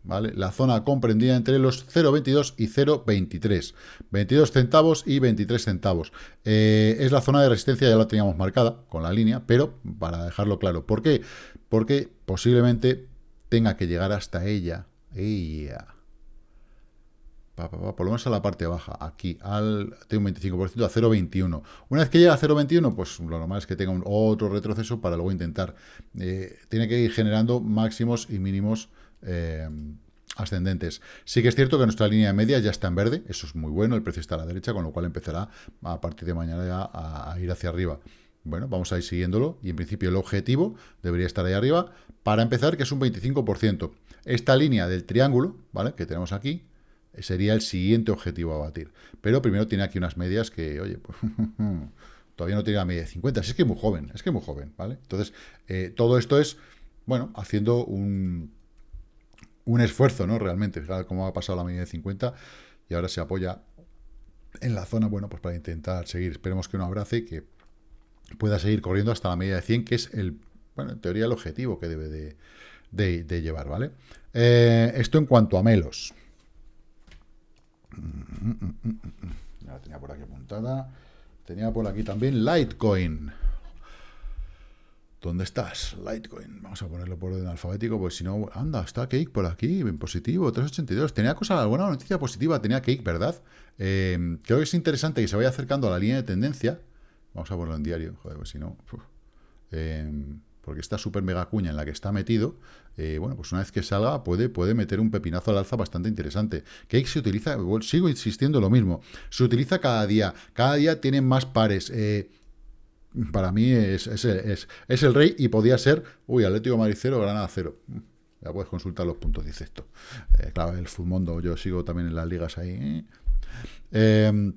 ¿vale? La zona comprendida entre los 0,22 y 0,23. 22 centavos y 23 centavos. Eh, es la zona de resistencia, ya la teníamos marcada con la línea, pero para dejarlo claro. ¿Por qué? Porque posiblemente tenga que llegar hasta ella, ella, por lo menos a la parte baja, aquí, al, tengo un 25%, a 0,21. Una vez que llega a 0,21, pues lo normal es que tenga un otro retroceso para luego intentar, eh, tiene que ir generando máximos y mínimos eh, ascendentes. Sí que es cierto que nuestra línea media ya está en verde, eso es muy bueno, el precio está a la derecha, con lo cual empezará a partir de mañana a ir hacia arriba. Bueno, vamos a ir siguiéndolo y en principio el objetivo debería estar ahí arriba. Para empezar, que es un 25%. Esta línea del triángulo, ¿vale? Que tenemos aquí, sería el siguiente objetivo a batir. Pero primero tiene aquí unas medias que, oye, pues, todavía no tiene la media de 50. es que es muy joven, es que es muy joven, ¿vale? Entonces, eh, todo esto es, bueno, haciendo un, un esfuerzo, ¿no? Realmente, fijaros cómo ha pasado la media de 50 y ahora se apoya en la zona, bueno, pues para intentar seguir. Esperemos que no abrace y que pueda seguir corriendo hasta la media de 100, que es el, bueno, en teoría el objetivo que debe de, llevar, ¿vale? Eh, esto en cuanto a Melos. Ya la tenía por aquí apuntada. Tenía por aquí también Litecoin. ¿Dónde estás? Litecoin. Vamos a ponerlo por orden alfabético, pues si no... Anda, está Cake por aquí, en positivo, 382. Tenía cosa, alguna noticia positiva, tenía Cake, ¿verdad? Eh, creo que es interesante que se vaya acercando a la línea de tendencia Vamos a ponerlo en diario, joder, pues si no... Em, porque esta super mega cuña en la que está metido, eh, bueno, pues una vez que salga puede, puede meter un pepinazo al alza bastante interesante. Cake se utiliza, sigo insistiendo lo mismo, se utiliza cada día, cada día tiene más pares. Eh, para mí es, es, es, el rey y podía ser, uy, Atlético 0, Granada 0. Ya puedes consultar los puntos, dice esto. Eh, claro, el full mundo, yo sigo también en las ligas ahí. Eh,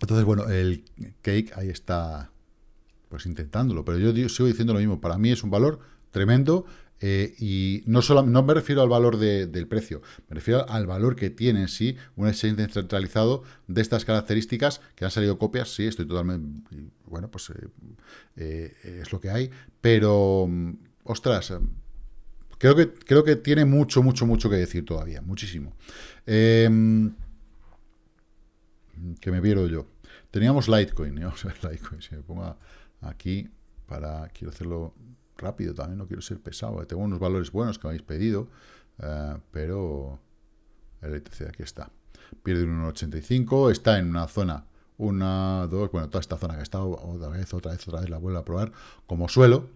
entonces, bueno, el cake ahí está, pues intentándolo, pero yo sigo diciendo lo mismo, para mí es un valor tremendo eh, y no solo no me refiero al valor del precio, me refiero al valor que tiene en sí un exchange centralizado de estas características, que han salido copias, sí, estoy totalmente, bueno, pues eh, eh, es lo que hay, pero, ostras, creo que, creo que tiene mucho, mucho, mucho que decir todavía, muchísimo. Em, que me viero yo. Teníamos Litecoin, vamos a ver Litecoin, si me pongo aquí para, quiero hacerlo rápido también, no quiero ser pesado, tengo unos valores buenos que me habéis pedido, eh, pero el ETC aquí está. Pierde un 1,85, está en una zona, una, dos, bueno, toda esta zona que está otra vez, otra vez, otra vez la vuelvo a probar como suelo,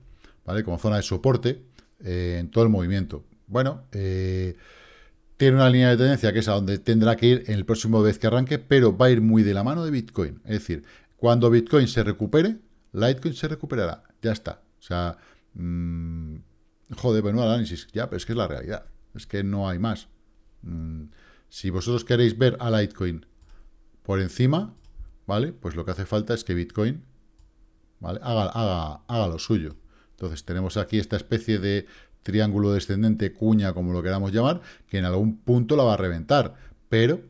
¿vale? Como zona de soporte eh, en todo el movimiento. Bueno, eh, tiene una línea de tendencia que es a donde tendrá que ir en el próximo vez que arranque, pero va a ir muy de la mano de Bitcoin. Es decir, cuando Bitcoin se recupere, Litecoin se recuperará. Ya está. O sea, mmm, joder, bueno, análisis. Ya, pero es que es la realidad. Es que no hay más. Mm, si vosotros queréis ver a Litecoin por encima, ¿vale? Pues lo que hace falta es que Bitcoin haga, haga, haga lo suyo. Entonces tenemos aquí esta especie de triángulo descendente, cuña, como lo queramos llamar, que en algún punto la va a reventar. Pero,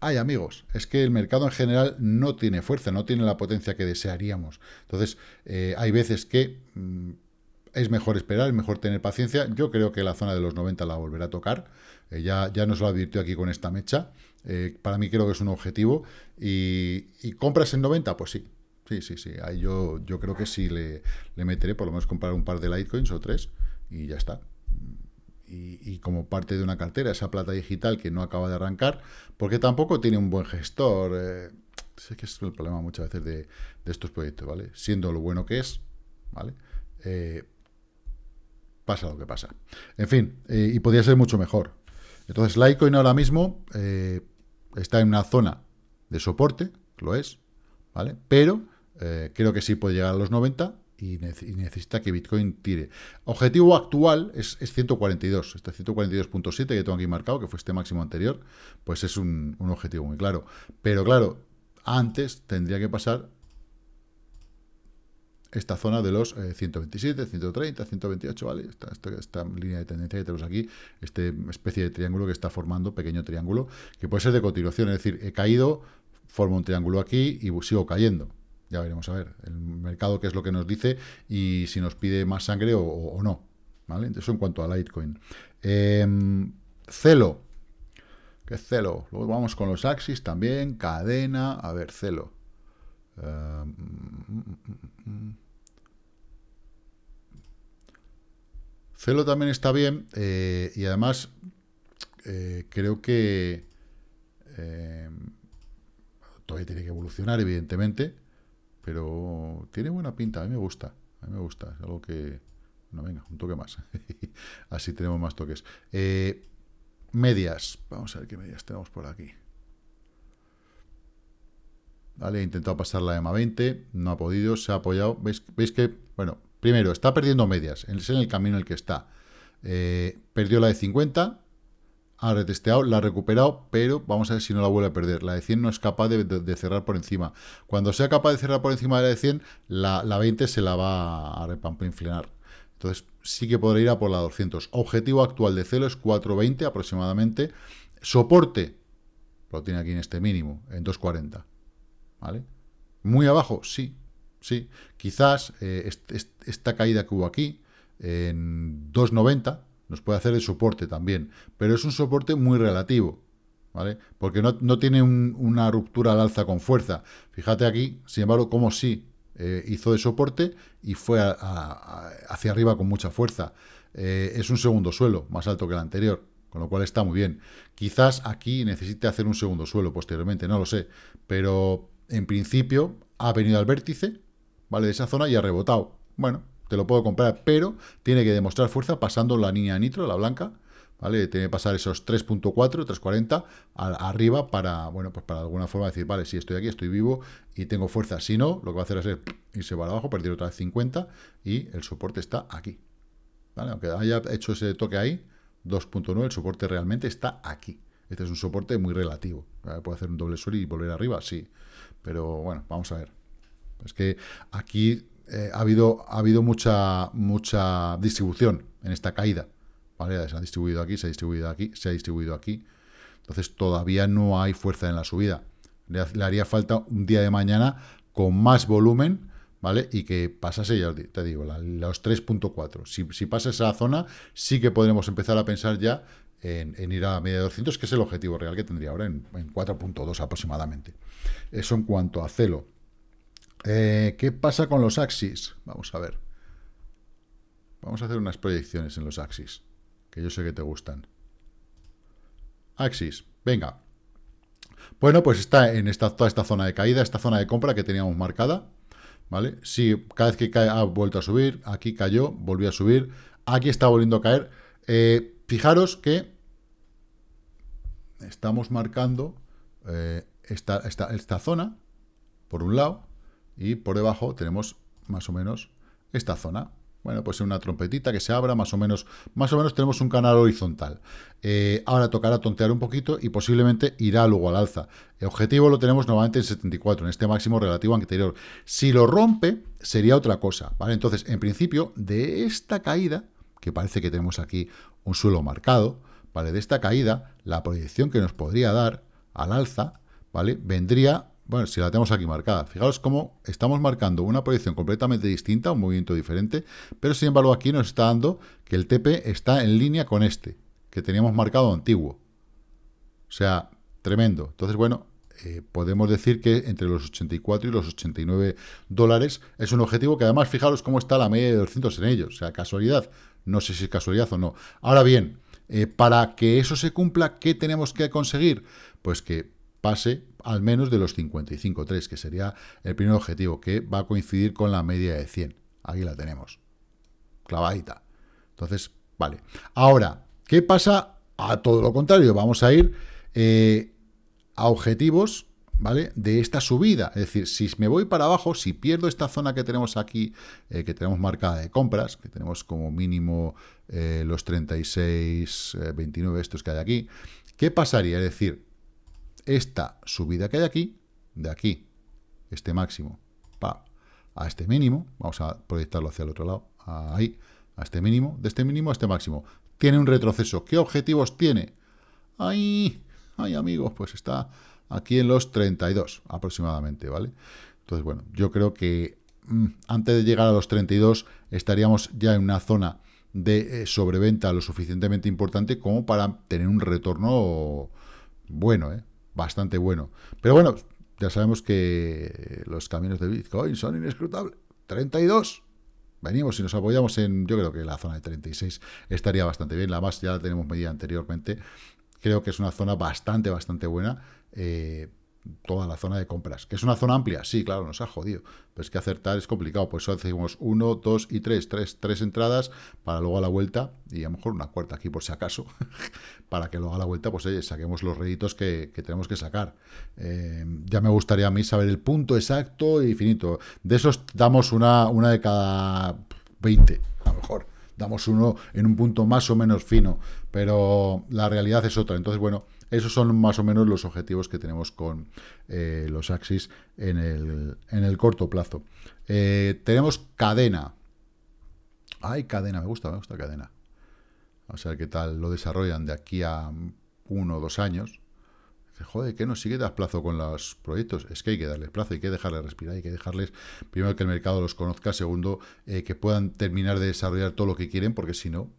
ay amigos, es que el mercado en general no tiene fuerza, no tiene la potencia que desearíamos. Entonces, eh, hay veces que mm, es mejor esperar, es mejor tener paciencia. Yo creo que la zona de los 90 la volverá a tocar. Eh, ya, nos lo advirtió aquí con esta mecha. Eh, para mí creo que es un objetivo. Y, compras en 90, pues sí. Sí, sí, sí. Ahí yo, yo creo que sí le, le meteré, por lo menos comprar un par de Litecoins o tres y ya está. Y, como parte de una cartera, esa plata digital que no acaba de arrancar, porque tampoco tiene un buen gestor. Eh, sé que es el problema muchas veces de, estos proyectos, ¿vale? Siendo lo bueno que es, ¿vale? Eh, pasa lo que pasa. En fin, eh, y podría ser mucho mejor. Entonces, Litecoin ahora mismo está en una zona de soporte, lo es, ¿vale? Pero creo que sí puede llegar a los 90 y, necesita que Bitcoin tire. Objetivo actual es, 142, este 142.7 que tengo aquí marcado, que fue este máximo anterior, pues es un objetivo muy claro. Pero claro, antes tendría que pasar esta zona de los 127, 130, 128, ¿vale? Esta, línea de tendencia que tenemos aquí, esta especie de triángulo que está formando, pequeño triángulo, que puede ser de continuación, es decir, he caído, formo un triángulo aquí y sigo cayendo. Ya veremos a ver el mercado qué es lo que nos dice y si nos pide más sangre o, no. ¿vale? Eso en cuanto a Litecoin. Em, celo. ¿Qué celo? Luego vamos con los Axis también. Cadena. A ver, celo. Em, Celo también está bien eh, y además eh, creo que em, todavía tiene que evolucionar, evidentemente, pero tiene buena pinta, a mí me gusta, a mí me gusta, es algo que... No, venga, un toque más. Así tenemos más toques. Eh, medias. Vamos a ver qué medias tenemos por aquí. Vale, he intentado pasar la EMA 20, no ha podido, se ha apoyado. ¿Veis, ¿Veis que, bueno, primero, está perdiendo medias, es en el camino en el que está. Eh, perdió la de 50, ha retesteado, la ha recuperado, pero vamos a ver si no la vuelve a perder. La de 100 no es capaz de, cerrar por encima. Cuando sea capaz de cerrar por encima de la de 100, la, 20 se la va a repampinflenar. Entonces sí que podrá ir a por la 200. Objetivo actual de Celo es 420 aproximadamente. Soporte, lo tiene aquí en este mínimo, en 240. ¿Vale? Muy abajo, sí, sí. Quizás eh, esta caída que hubo aquí, en 290, nos puede hacer el soporte también, pero es un soporte muy relativo, ¿vale? Porque no, tiene una ruptura al alza con fuerza. Fíjate aquí, sin embargo, como sí eh, hizo de soporte y fue hacia arriba con mucha fuerza. Eh, es un segundo suelo, más alto que el anterior, con lo cual está muy bien. Quizás aquí necesite hacer un segundo suelo posteriormente, no lo sé, pero en principio ha venido al vértice, ¿vale? De esa zona y ha rebotado. Bueno, te lo puedo comprar, pero tiene que demostrar fuerza pasando la línea nitro, la blanca, ¿vale? Tiene que pasar esos 3.4, 3.40 arriba para, bueno, pues para alguna forma decir, vale, si estoy aquí, estoy vivo y tengo fuerza. Si no, lo que va a hacer es irse para abajo, perder otra vez 50 y el soporte está aquí. ¿Vale? Aunque haya hecho ese toque ahí, 2.9, el soporte realmente está aquí. Este es un soporte muy relativo. Puede hacer un doble suelo y volver arriba, sí. Pero bueno, vamos a ver. Es que aquí eh, ha, habido, ha habido mucha, mucha distribución en esta caída. ¿vale? Se ha distribuido aquí, se ha distribuido aquí, se ha distribuido aquí. Entonces todavía no hay fuerza en la subida. Le, haría falta un día de mañana con más volumen, ¿vale? Y que pasase, ya te digo, los 3.4. Si, si pasa esa zona, sí que podremos empezar a pensar ya en, ir a media de 200, que es el objetivo real que tendría ahora, en, en 4.2 aproximadamente. Eso en cuanto a celo. Eh, ¿Qué pasa con los axis? Vamos a ver. Vamos a hacer unas proyecciones en los axis, que yo sé que te gustan. Axis, venga. Bueno, pues está en esta, toda esta zona de caída, esta zona de compra que teníamos marcada, ¿vale? Sí, cada vez que cae ha vuelto a subir, aquí cayó, volvió a subir, aquí está volviendo a caer. Eh, fijaros que estamos marcando eh, esta, esta zona, por un lado, y por debajo tenemos más o menos esta zona. Bueno, pues una trompetita que se abra, más o menos, más o menos tenemos un canal horizontal. Eh, ahora tocará tontear un poquito y posiblemente irá luego al alza. El objetivo lo tenemos nuevamente en 74, en este máximo relativo anterior. Si lo rompe, sería otra cosa, ¿vale? Entonces, en principio, de esta caída, que parece que tenemos aquí un suelo marcado, ¿vale? De esta caída, la proyección que nos podría dar al alza, ¿vale? Vendría bueno, si la tenemos aquí marcada, fijaros cómo estamos marcando una proyección completamente distinta, un movimiento diferente, pero sin embargo aquí nos está dando que el TP está en línea con este, que teníamos marcado antiguo. O sea, tremendo. Entonces, bueno, eh, podemos decir que entre los 84 y los 89 dólares es un objetivo que además, fijaros cómo está la media de 200 en ellos. O sea, casualidad. No sé si es casualidad o no. Ahora bien, eh, para que eso se cumpla, ¿qué tenemos que conseguir? Pues que pase al menos de los 55.3, que sería el primer objetivo, que va a coincidir con la media de 100. Aquí la tenemos. Clavadita. Entonces, vale. Ahora, ¿qué pasa? A todo lo contrario, vamos a ir eh, a objetivos, ¿vale? De esta subida. Es decir, si me voy para abajo, si pierdo esta zona que tenemos aquí, eh, que tenemos marcada de compras, que tenemos como mínimo eh, los 36, 29 estos que hay aquí, ¿qué pasaría? Es decir, esta subida que hay aquí, de aquí, este máximo, a este mínimo, vamos a proyectarlo hacia el otro lado, ahí, a este mínimo, de este mínimo a este máximo, tiene un retroceso. ¿Qué objetivos tiene? Ahí, Ay, amigos, pues está aquí en los 32 aproximadamente, ¿vale? Entonces, bueno, yo creo que mm, antes de llegar a los 32 estaríamos ya en una zona de eh, sobreventa lo suficientemente importante como para tener un retorno bueno, ¿eh? Bastante bueno. Pero bueno, ya sabemos que los caminos de Bitcoin son inescrutables. 32. Venimos y nos apoyamos en, yo creo que la zona de 36 estaría bastante bien. La más ya la tenemos medida anteriormente creo que es una zona bastante, bastante buena. Eh, toda la zona de compras. ¿Que es una zona amplia? Sí, claro, nos ha jodido. Pero es que acertar es complicado. Por eso hacemos uno, dos y tres. Tres, tres entradas para luego a la vuelta, y a lo mejor una cuarta aquí por si acaso, para que luego a la vuelta, pues oye, saquemos los réditos que, tenemos que sacar. Eh, ya me gustaría a mí saber el punto exacto y finito. De esos damos una, una de cada 20, a lo mejor damos uno en un punto más o menos fino, pero la realidad es otra. Entonces, bueno, esos son más o menos los objetivos que tenemos con eh, los Axis en el, en el corto plazo. Eh, tenemos cadena. Ay, cadena, me gusta, me gusta cadena. Vamos a ver qué tal lo desarrollan de aquí a uno o dos años joder, ¿qué nos sigue das plazo con los proyectos? Es que hay que darles plazo, hay que dejarles respirar, hay que dejarles, primero, que el mercado los conozca, segundo, eh, que puedan terminar de desarrollar todo lo que quieren, porque si no,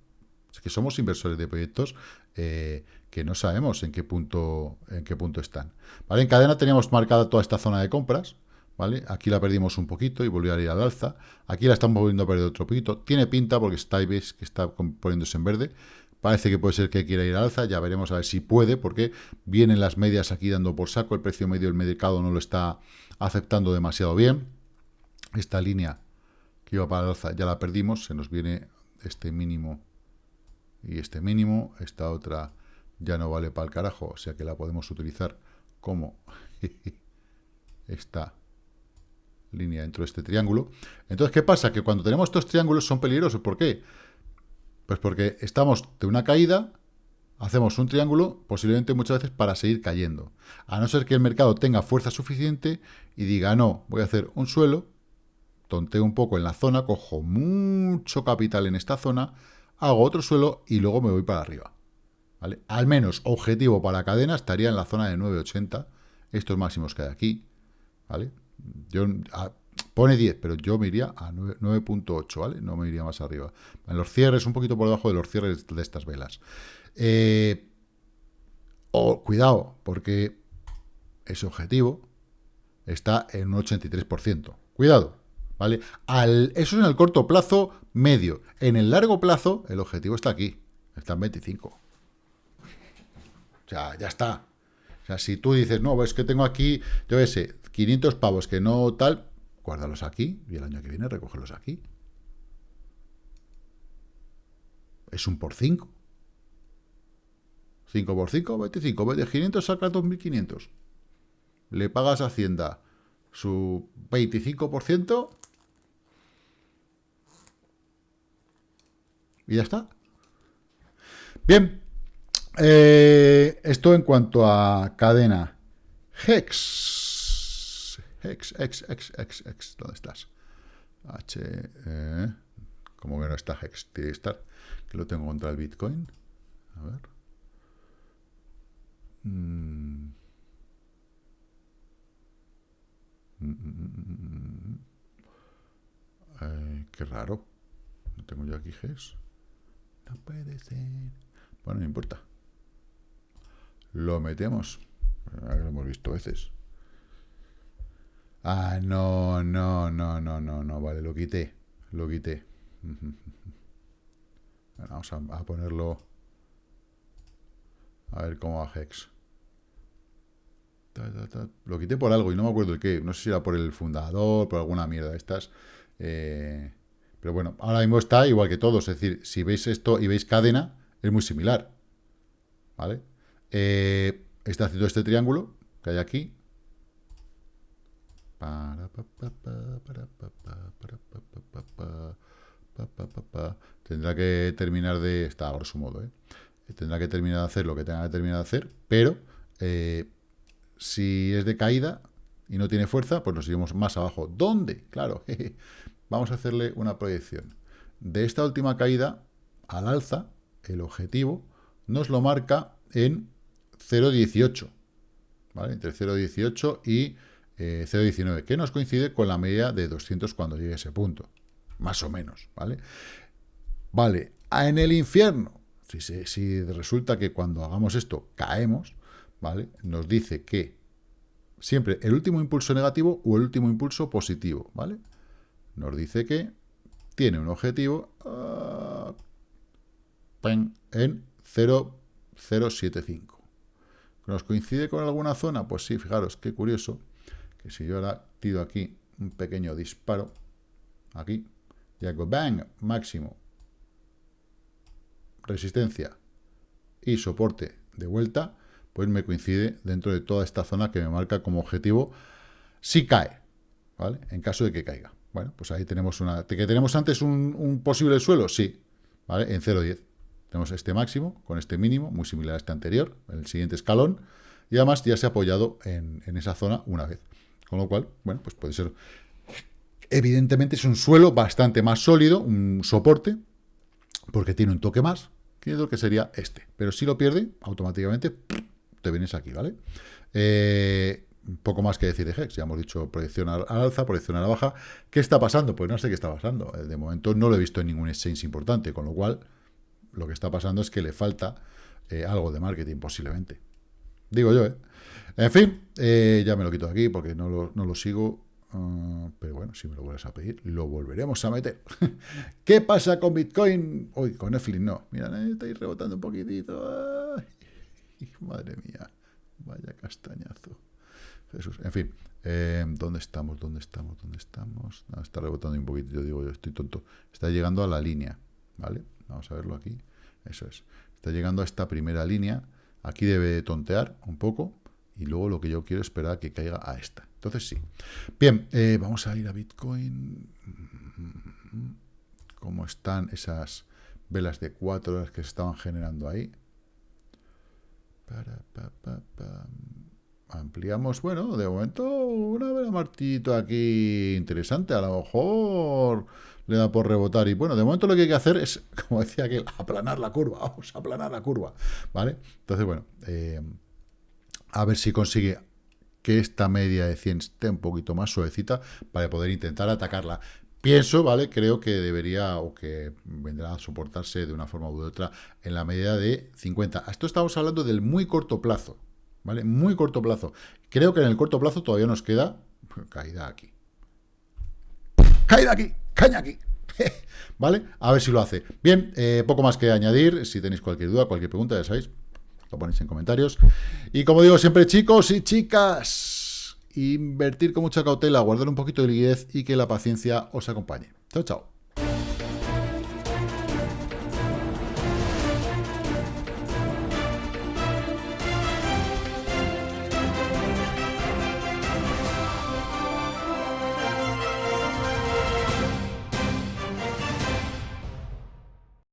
que somos inversores de proyectos eh, que no sabemos en qué punto en qué punto están. ¿Vale? En cadena teníamos marcada toda esta zona de compras, ¿vale? Aquí la perdimos un poquito y volvió a ir al alza. Aquí la estamos volviendo a perder otro poquito. Tiene pinta porque está, veis que está poniéndose en verde. Parece que puede ser que quiera ir al alza, ya veremos a ver si puede, porque vienen las medias aquí dando por saco, el precio medio del mercado no lo está aceptando demasiado bien. Esta línea que iba para el alza ya la perdimos, se nos viene este mínimo y este mínimo, esta otra ya no vale para el carajo, o sea que la podemos utilizar como esta línea dentro de este triángulo. Entonces, ¿qué pasa? Que cuando tenemos estos triángulos son peligrosos, ¿por qué? Pues porque estamos de una caída, hacemos un triángulo, posiblemente muchas veces para seguir cayendo. A no ser que el mercado tenga fuerza suficiente y diga, no, voy a hacer un suelo, tonteo un poco en la zona, cojo mucho capital en esta zona, hago otro suelo y luego me voy para arriba. ¿Vale? Al menos objetivo para cadena estaría en la zona de 9.80, estos máximos que hay aquí. ¿vale? Yo, Pone 10, pero yo me iría a 9.8, ¿vale? No me iría más arriba. En los cierres, un poquito por debajo de los cierres de estas velas. Eh, o, cuidado, porque ese objetivo está en un 83%. Cuidado, ¿vale? Al, eso es en el corto plazo medio. En el largo plazo, el objetivo está aquí. Está en 25. O sea, ya está. O sea, si tú dices, no, es que tengo aquí, yo qué sé, 500 pavos que no tal, guárdalos aquí y el año que viene recogerlos aquí. Es un por 5. 5 por 5, 25. De 500 saca 2.500. Le pagas a Hacienda su 25% y ya está. Bien, eh, esto en cuanto a cadena. Hex. X, X, X, X, X. ¿Dónde estás? H, eh, como que no está Hex, tiene que estar. Que lo tengo contra el Bitcoin. A ver. Mm. Eh, qué raro. No tengo yo aquí GES. No puede ser. Bueno, no importa. Lo metemos. Lo hemos visto veces. Ah, no, no, no, no, no, no. Vale, lo quité. Lo quité. vamos a, ponerlo. A ver cómo va Hex. Lo quité por algo y no me acuerdo el qué. No sé si era por el fundador, por alguna mierda de estas. Eh, pero bueno, ahora mismo está igual que todos. Es decir, si veis esto y veis cadena, es muy similar. ¿Vale? Eh, está haciendo este triángulo que hay aquí. Tendrá que terminar de... Está a grosso modo, ¿eh? Tendrá que terminar de hacer lo que tenga que terminar de hacer, pero eh, si es de caída y no tiene fuerza, pues nos iremos más abajo. ¿Dónde? Claro, vamos a hacerle una proyección. De esta última caída al alza, el objetivo nos lo marca en 0,18. ¿Vale? Entre 0,18 y 0,19, eh, que nos coincide con la media de 200 cuando llegue a ese punto. Más o menos, ¿vale? Vale, en el infierno, si, si resulta que cuando hagamos esto caemos, ¿vale? Nos dice que siempre el último impulso negativo o el último impulso positivo, ¿vale? Nos dice que tiene un objetivo uh, en 0,075. ¿Nos coincide con alguna zona? Pues sí, fijaros, qué curioso, que si yo ahora tiro aquí un pequeño disparo, aquí, y hago bang, máximo, resistencia y soporte de vuelta, pues me coincide dentro de toda esta zona que me marca como objetivo si cae, ¿vale? En caso de que caiga. Bueno, pues ahí tenemos una... ¿Que tenemos antes un, posible suelo? Sí, ¿vale? En 0,10. Tenemos este máximo con este mínimo, muy similar a este anterior, el siguiente escalón, y además ya se ha apoyado en, en esa zona una vez. Con lo cual, bueno, pues puede ser... Evidentemente es un suelo bastante más sólido, un soporte, porque tiene un toque más, que lo que sería este. Pero si lo pierde, automáticamente te vienes aquí, ¿vale? Eh, poco más que decir de Hex, ya hemos dicho proyección al alza, proyección a la baja. ¿Qué está pasando? Pues no sé qué está pasando. Eh, de momento no lo he visto en ningún exchange importante, con lo cual lo que está pasando es que le falta eh, algo de marketing posiblemente. Digo yo, ¿eh? En fin, ya me lo quito de aquí porque no lo, sigo. Ah, pero bueno, si me lo vuelves a pedir, lo volveremos a meter. ¿Qué pasa con Bitcoin? Uy, con Netflix no. Mira, estáis rebotando un poquitito. Madre mía, vaya castañazo. Jesús, en fin, eh, ¿dónde estamos? ¿Dónde estamos? ¿Dónde estamos? está rebotando un poquito, yo digo, yo estoy tonto. Está llegando a la línea, ¿vale? Vamos a verlo aquí. Eso es. Está llegando a esta primera línea. Aquí debe tontear un poco. Y luego lo que yo quiero es esperar que caiga a esta. Entonces sí. Bien, eh, vamos a ir a Bitcoin. ¿Cómo están esas velas de cuatro horas que se estaban generando ahí? Ampliamos, bueno, de momento una vela martito aquí interesante, a lo mejor le da por rebotar y bueno, de momento lo que hay que hacer es, como decía aquel, aplanar la curva, vamos a aplanar la curva, ¿vale? Entonces, bueno, eh, a ver si consigue que esta media de 100 esté un poquito más suavecita para poder intentar atacarla. Pienso, ¿vale? Creo que debería o que vendrá a soportarse de una forma u otra en la medida de 50. Esto estamos hablando del muy corto plazo, ¿vale? Muy corto plazo. Creo que en el corto plazo todavía nos queda caída aquí. Caída aquí, caña aquí. ¿Vale? A ver si lo hace. Bien, eh, poco más que añadir. Si tenéis cualquier duda, cualquier pregunta, ya sabéis, lo ponéis en comentarios. Y como digo siempre, chicos y chicas, Invertir con mucha cautela, guardar un poquito de liquidez y que la paciencia os acompañe. Chao, chao.